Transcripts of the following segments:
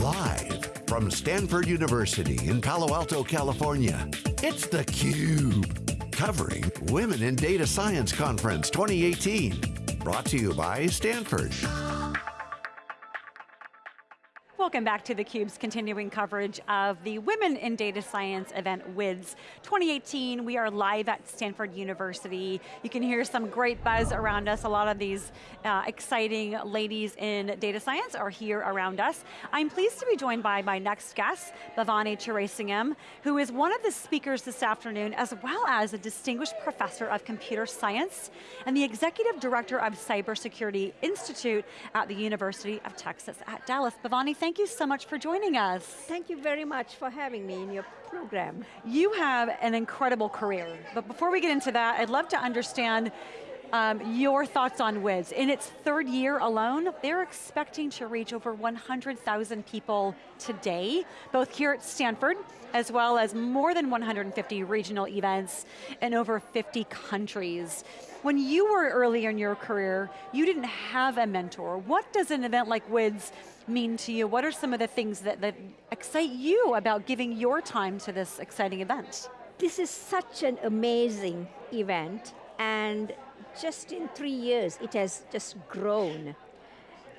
Live from Stanford University in Palo Alto, California, it's theCUBE. Covering Women in Data Science Conference 2018. Brought to you by Stanford. Welcome back to theCUBE's continuing coverage of the Women in Data Science event, WIDS 2018. We are live at Stanford University. You can hear some great buzz around us. A lot of these uh, exciting ladies in data science are here around us. I'm pleased to be joined by my next guest, Bhavani Thuraisingham, who is one of the speakers this afternoon, as well as a distinguished professor of computer science and the executive director of Cybersecurity Institute at the University of Texas at Dallas. Bhavani, thank you so much for joining us. Thank you very much for having me in your program. You have an incredible career, but before we get into that, I'd love to understand um, your thoughts on WIDS. In its third year alone, they're expecting to reach over 100,000 people today, both here at Stanford, as well as more than 150 regional events in over 50 countries. When you were early in your career, you didn't have a mentor. What does an event like WIDS mean to you? What are some of the things that, that excite you about giving your time to this exciting event? This is such an amazing event and just in three years it has just grown.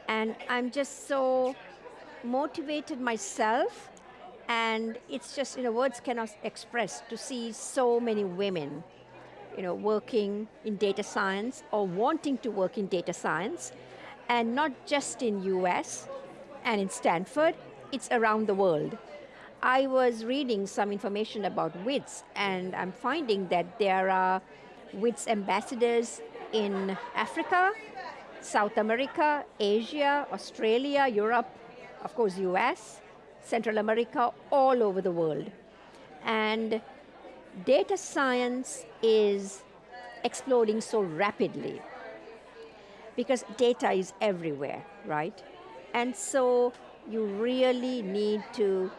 And I'm just so motivated myself and it's just, you know, words cannot express to see so many women you know, working in data science or wanting to work in data science, and not just in US and in Stanford, it's around the world. I was reading some information about WIDS, and I'm finding that there are WIDS ambassadors in Africa, South America, Asia, Australia, Europe, of course US, Central America, all over the world. And data science is exploding so rapidly because data is everywhere, right? And so you really need to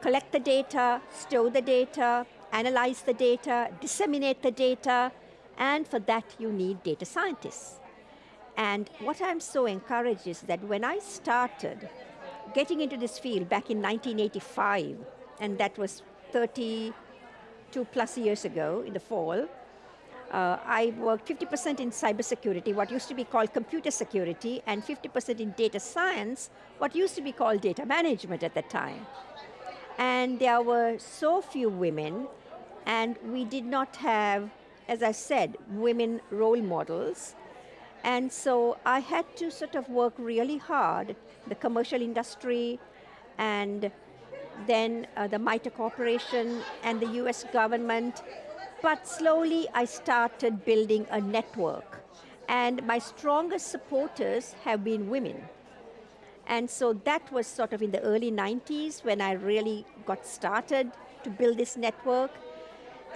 collect the data, store the data, analyze the data, disseminate the data, and for that you need data scientists. And what I'm so encouraged is that when I started getting into this field back in 1985, and that was 30, two plus years ago in the fall, uh, I worked 50% in cybersecurity, what used to be called computer security, and 50% in data science, what used to be called data management at that time. And there were so few women, and we did not have, as I said, women role models. And so I had to sort of work really hard, the commercial industry and then uh, the MITRE Corporation and the US government. But slowly I started building a network. And my strongest supporters have been women. And so that was sort of in the early 90s when I really got started to build this network.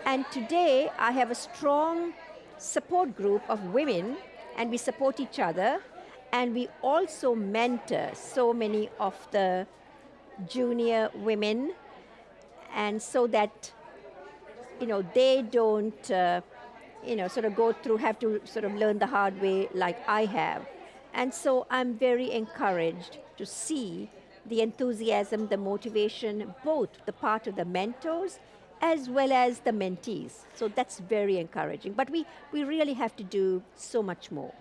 And today I have a strong support group of women and we support each other and we also mentor so many of the junior women, and so that you know, they don't uh, you know, sort of go through, have to sort of learn the hard way like I have. And so I'm very encouraged to see the enthusiasm, the motivation, both the part of the mentors as well as the mentees. So that's very encouraging. But we, we really have to do so much more.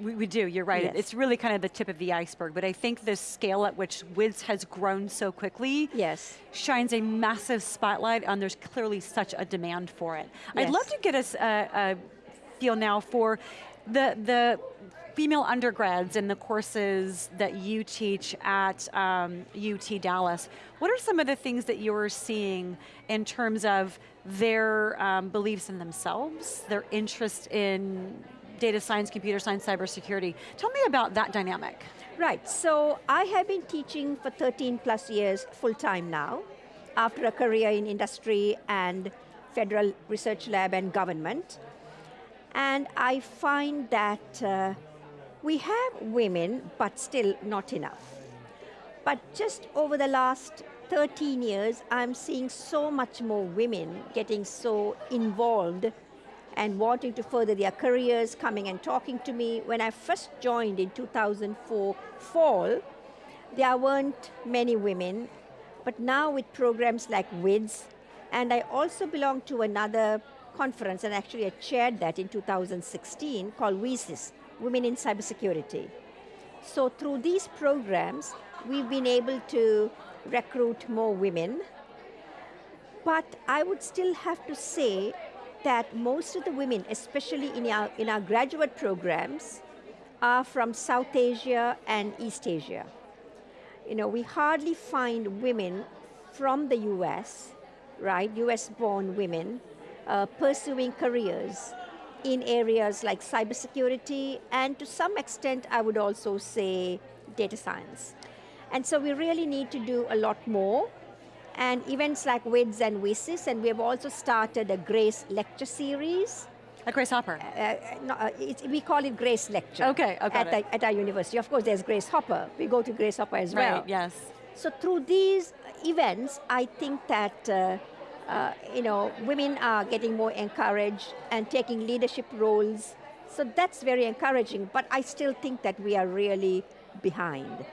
We, we do, you're right. Yes. It's really kind of the tip of the iceberg, but I think the scale at which WIDS has grown so quickly yes. shines a massive spotlight on there's clearly such a demand for it. Yes. I'd love to get us a, a feel now for the, the female undergrads in the courses that you teach at um, UT Dallas, what are some of the things that you're seeing in terms of their um, beliefs in themselves, their interest in data science, computer science, cybersecurity. Tell me about that dynamic. Right, so I have been teaching for 13 plus years full time now, after a career in industry and federal research lab and government. And I find that uh, we have women, but still not enough. But just over the last 13 years, I'm seeing so much more women getting so involved and wanting to further their careers, coming and talking to me. When I first joined in 2004 fall, there weren't many women, but now with programs like WIDS, and I also belong to another conference, and actually I chaired that in 2016, called WiCyS, Women in Cybersecurity. So through these programs, we've been able to recruit more women, but I would still have to say that most of the women, especially in our, in our graduate programs, are from South Asia and East Asia. You know, we hardly find women from the US, right, US born women, uh, pursuing careers in areas like cybersecurity and to some extent I would also say data science. And so we really need to do a lot more and events like WIDS and WiCyS and we have also started a GRACE lecture series. A Grace Hopper? Uh, uh no, uh, we call it GRACE lecture. Okay, okay. At, the, at, our university. Of course there's Grace Hopper. We go to Grace Hopper as well. Right, yes. So through these events, I think that uh, uh, you know, women are getting more encouraged and taking leadership roles. So that's very encouraging, but I still think that we are really behind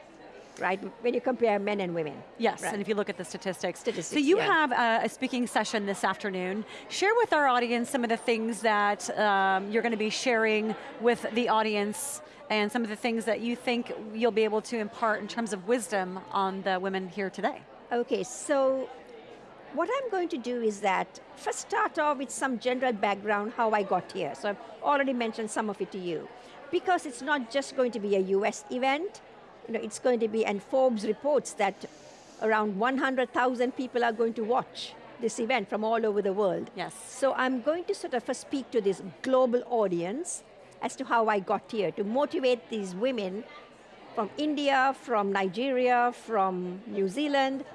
right? When you compare men and women. Yes, right. and if you look at the statistics. statistics so you yeah. have a, a, speaking session this afternoon. Share with our audience some of the things that um, you're going to be sharing with the audience and some of the things that you think you'll be able to impart in terms of wisdom on the women here today. Okay, so what I'm going to do is that, first start off with some general background, how I got here. So I've already mentioned some of it to you. Because it's not just going to be a US event, you know, it's going to be, and Forbes reports that around 100,000 people are going to watch this event from all over the world. Yes. So I'm going to sort of first speak to this global audience as to how I got here, to motivate these women from India, from Nigeria, from New Zealand,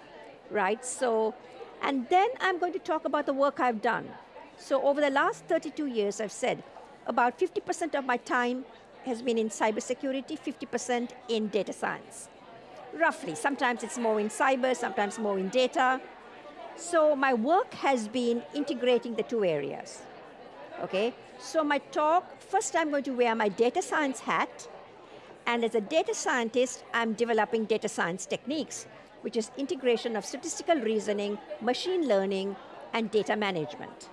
right? So and then I'm going to talk about the work I've done. So over the last 32 years, I've said about 50% of my time has been in cybersecurity, 50% in data science. Roughly, sometimes it's more in cyber, sometimes more in data. So my work has been integrating the two areas. Okay, so my talk, first I'm going to wear my data science hat, and as a data scientist, I'm developing data science techniques which is integration of statistical reasoning, machine learning, and data management.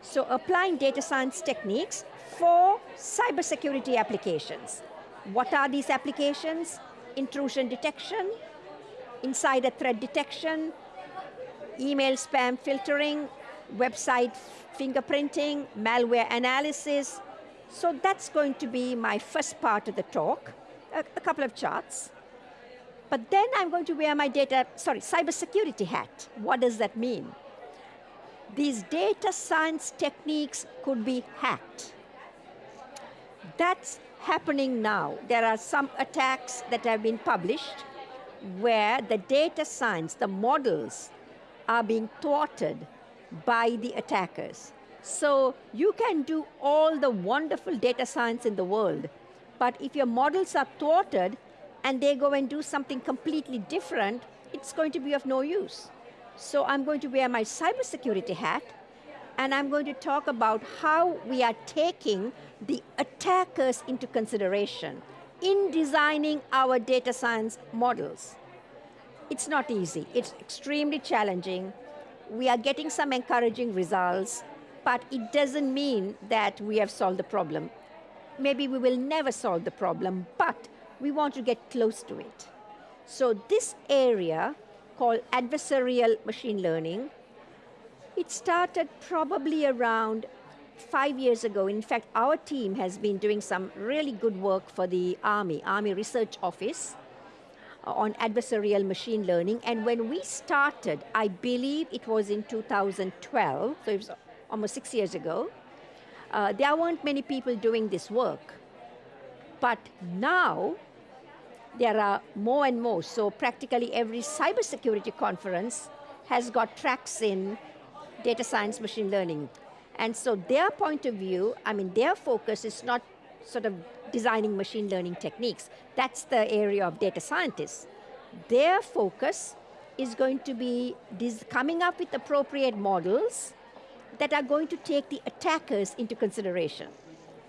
So applying data science techniques for cybersecurity applications. What are these applications? Intrusion detection, insider threat detection, email spam filtering, website fingerprinting, malware analysis. So that's going to be my first part of the talk, a, a couple of charts. But then I'm going to wear my data, sorry, cybersecurity hat. What does that mean? These data science techniques could be hacked. That's happening now. There are some attacks that have been published where the data science, the models, are being thwarted by the attackers. So you can do all the wonderful data science in the world, but if your models are thwarted, and they go and do something completely different, it's going to be of no use. So I'm going to wear my cybersecurity hat, and I'm going to talk about how we are taking the attackers into consideration in designing our data science models. It's not easy, it's extremely challenging. We are getting some encouraging results, but it doesn't mean that we have solved the problem. Maybe we will never solve the problem, but we want to get close to it. So this area called adversarial machine learning, it started probably around five years ago. In fact, our team has been doing some really good work for the Army, Army Research Office, uh, on adversarial machine learning. And when we started, I believe it was in 2012, so it was almost six years ago, uh, there weren't many people doing this work. But now, there are more and more. So practically every cybersecurity conference has got tracks in data science, machine learning. And so their point of view, I mean, their focus is not sort of designing machine learning techniques. That's the area of data scientists. Their focus is going to be coming up with appropriate models that are going to take the attackers into consideration.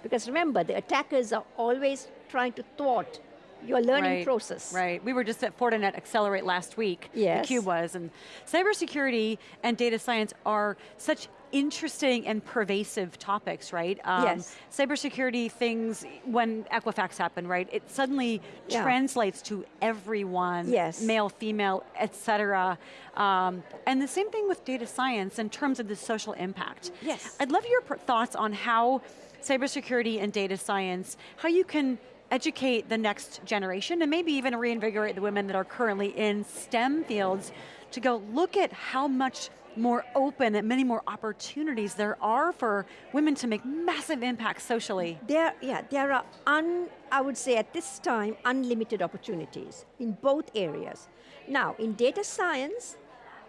Because remember, the attackers are always trying to thwart your learning right, process. Right, we were just at Fortinet Accelerate last week, yes. the CUBE was, and cybersecurity and data science are such interesting and pervasive topics, right? Um, yes. Cybersecurity things, when Equifax happened, right? It suddenly yeah. translates to everyone, yes. male, female, et cetera. Um, and the same thing with data science in terms of the social impact. Yes. I'd love your thoughts on how cybersecurity and data science, how you can educate the next generation and maybe even reinvigorate the women that are currently in STEM fields to go look at how much more open and many more opportunities there are for women to make massive impacts socially. There, yeah, there are, un, I would say at this time, unlimited opportunities in both areas. Now, in data science,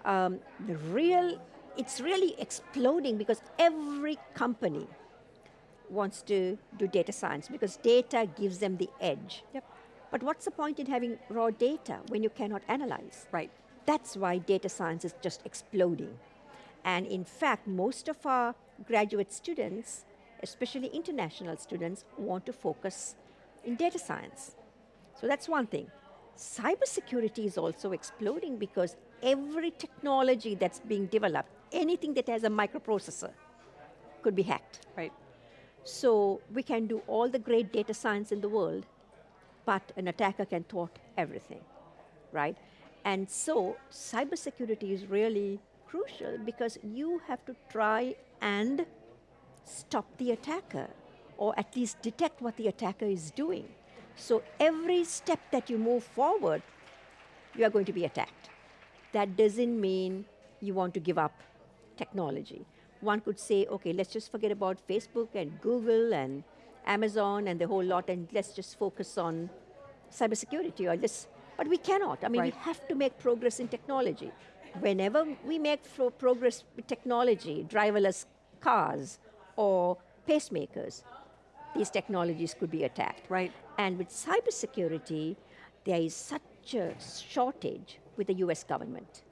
um, the real, it's really exploding because every company wants to do data science because data gives them the edge. Yep. But what's the point in having raw data when you cannot analyze? Right. That's why data science is just exploding. And in fact, most of our graduate students, especially international students, want to focus in data science. So that's one thing. Cybersecurity is also exploding because every technology that's being developed, anything that has a microprocessor, could be hacked. Right. So we can do all the great data science in the world, but an attacker can thwart everything, right? And so cybersecurity is really crucial because you have to try and stop the attacker or at least detect what the attacker is doing. So every step that you move forward, you are going to be attacked. That doesn't mean you want to give up technology. One could say, okay, let's just forget about Facebook and Google and Amazon and the whole lot and let's just focus on cybersecurity or just but we cannot. I mean, right. we have to make progress in technology. Whenever we make progress with technology, driverless cars or pacemakers, these technologies could be attacked. Right. And with cybersecurity, there is such a shortage with the US government.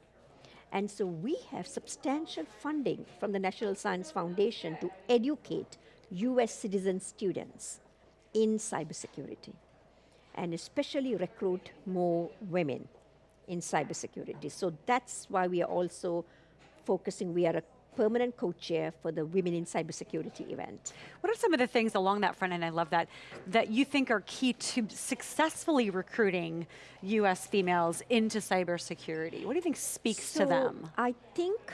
And so we have substantial funding from the National Science Foundation to educate US citizen students in cybersecurity and especially recruit more women in cybersecurity. So that's why we are also focusing, we are a permanent co-chair for the Women in Cybersecurity event. What are some of the things along that front, and I love that, that you think are key to successfully recruiting US females into cybersecurity? What do you think speaks so to them? I think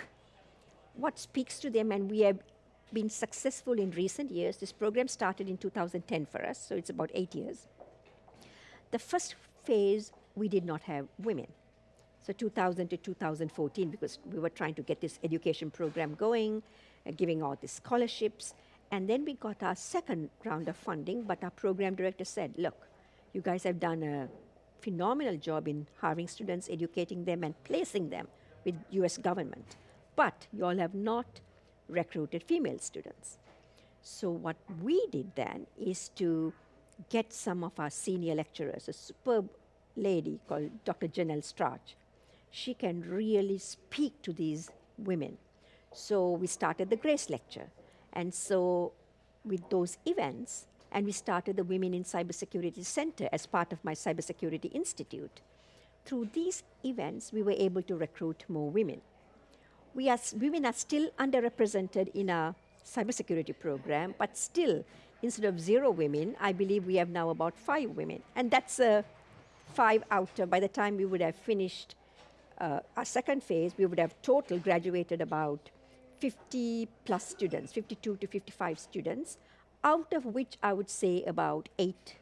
what speaks to them, and we have been successful in recent years, this program started in 2010 for us, so it's about eight years. The first phase, we did not have women. So 2000 to 2014, because we were trying to get this education program going, uh, giving out the scholarships. And then we got our second round of funding, but our program director said, look, you guys have done a phenomenal job in hiring students, educating them, and placing them with US government. But you all have not recruited female students. So what we did then is to get some of our senior lecturers, a superb lady called Dr. Janell Straach. She can really speak to these women. So we started the Grace Lecture. And so with those events, and we started the Women in Cybersecurity Center as part of my Cybersecurity Institute. Through these events, we were able to recruit more women. We are, women are still underrepresented in our cybersecurity program, but still instead of zero women, I believe we have now about five women. And that's uh, five out of, by the time we would have finished uh, our second phase, we would have total graduated about 50 plus students, 52 to 55 students, out of which I would say about eight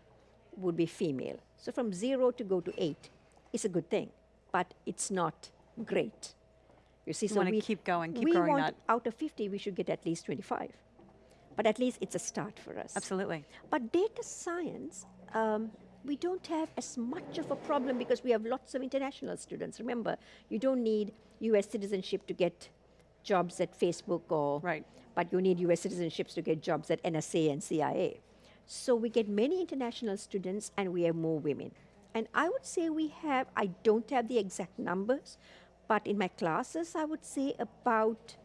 would be female. So from zero to go to eight is a good thing, but it's not great. You see, you so we keep going, keep we growing want that. Out of 50, we should get at least 25 but at least it's a start for us. Absolutely. But data science, um, we don't have as much of a problem because we have lots of international students. Remember, you don't need US citizenship to get jobs at Facebook or, right. but you need US citizenships to get jobs at NSA and CIA. So we get many international students and we have more women. And I would say we have, I don't have the exact numbers, but in my classes, I would say about,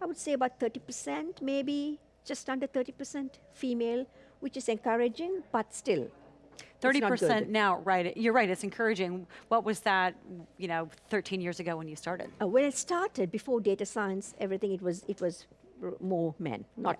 I would say about 30% maybe just under 30% female, which is encouraging, but still, Thirty not percent now, right? You're right. It's encouraging. What was that? You know, 13 years ago when you started. Uh, when it started, before data science, everything, it was, it was r- more men, not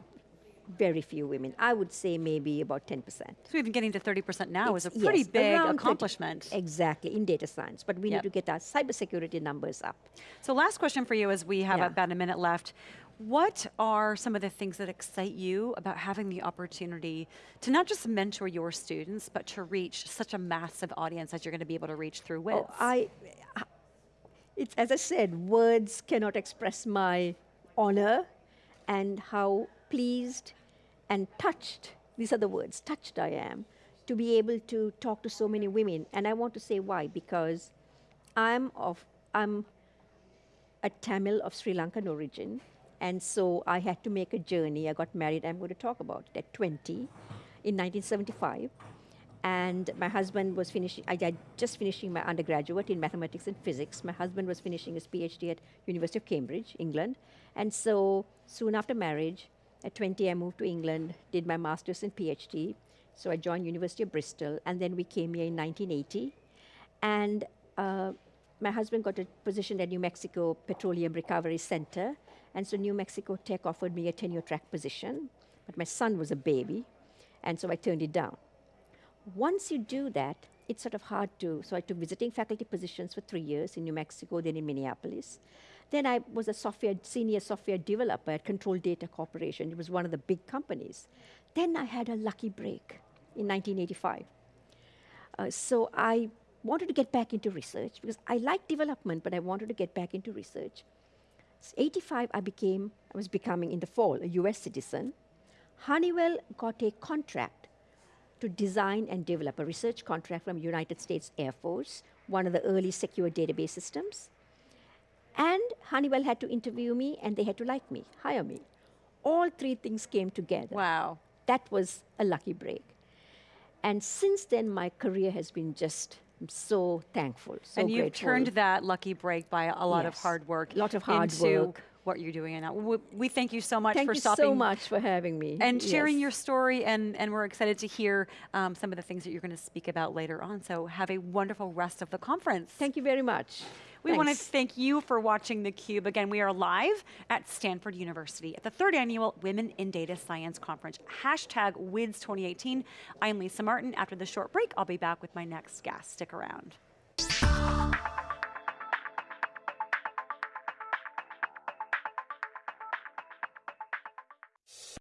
very few women. I would say maybe about 10%. So even getting to 30% now is a pretty yes, big around 30 accomplishment. Exactly, in data science. But we Yep. need to get our cybersecurity numbers up. So last question for you as we have Yeah. about a minute left. What are some of the things that excite you about having the opportunity to not just mentor your students, but to reach such a massive audience as you're going to be able to reach through WIDS? Oh, I, it's, as I said, words cannot express my honor and how pleased and touched, these are the words, touched I am, to be able to talk to so many women. And I want to say why, because I'm of, I'm a Tamil of Sri Lankan origin, and so I had to make a journey. I got married, I'm going to talk about it, at 20 in 1975. And my husband was finishing, I had just finishing my undergraduate in mathematics and physics. My husband was finishing his PhD at University of Cambridge, England. And so soon after marriage, at 20, I moved to England, did my master's and PhD. So I joined University of Bristol, and then we came here in 1980. And uh, my husband got a position at New Mexico Petroleum Recovery Center. And so New Mexico Tech offered me a tenure track position. But my son was a baby, and so I turned it down. Once you do that, it's sort of hard to. So I took visiting faculty positions for three years in New Mexico, then in Minneapolis. Then I was a software, senior software developer at Control Data Corporation. It was one of the big companies. Then I had a lucky break in 1985. Uh, so I wanted to get back into research because I like development, but I wanted to get back into research. S- 85, I became, I was becoming in the fall a US citizen. Honeywell got a contract to design and develop a research contract from United States Air Force, one of the early secure database systems. And Honeywell had to interview me and they had to like me, hire me. All three things came together. wow. That was a lucky break. And since then, my career has been just I'm so thankful, so and you've grateful. turned that lucky break by a lot of hard work Lot of hard into work. what you're doing now. We, we thank you so much Thank for stopping. Thank you so much for having me. and sharing Yes. your story, and, and we're excited to hear um, some of the things that you're going to speak about later on. So have a wonderful rest of the conference. Thank you very much. We want to thank you for watching theCUBE. Again, we are live at Stanford University at the third annual Women in Data Science Conference, hashtag WIDS 2018. I'm Lisa Martin. After the short break, I'll be back with my next guest. Stick around.